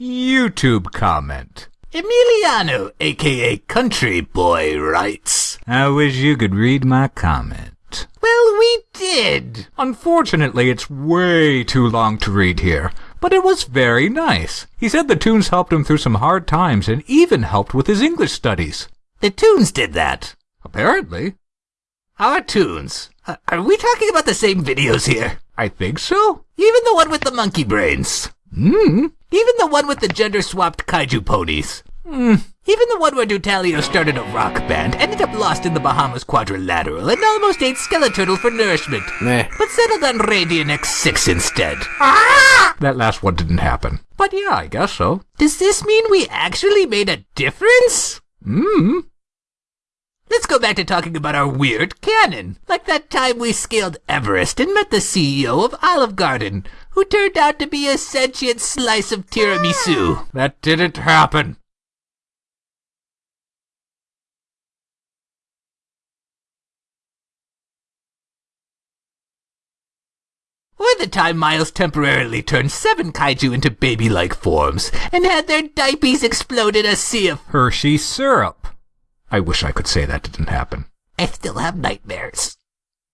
YouTube comment. Emiliano, aka Country Boy, writes, I wish you could read my comment. Well, we did. Unfortunately, it's way too long to read here, but it was very nice. He said the tunes helped him through some hard times and even helped with his English studies. The tunes did that. Apparently. Our tunes. Uh, are we talking about the same videos here? I think so. Even the one with the monkey brains. Hmm. Even the one with the gender-swapped kaiju ponies. Hmm. Even the one where Dutalio started a rock band, ended up lost in the Bahamas quadrilateral, and almost ate Skeleturtle for nourishment. Meh. But settled on Radiant X6 instead. That last one didn't happen. But yeah, I guess so. Does this mean we actually made a difference? Hmm. Let's go back to talking about our weird canon. Like that time we scaled Everest and met the CEO of Olive Garden, who turned out to be a sentient slice of tiramisu. That didn't happen. Or the time Miles temporarily turned seven kaiju into baby-like forms and had their diapers explode in a sea of... Hershey syrup. I wish I could say that didn't happen. I still have nightmares.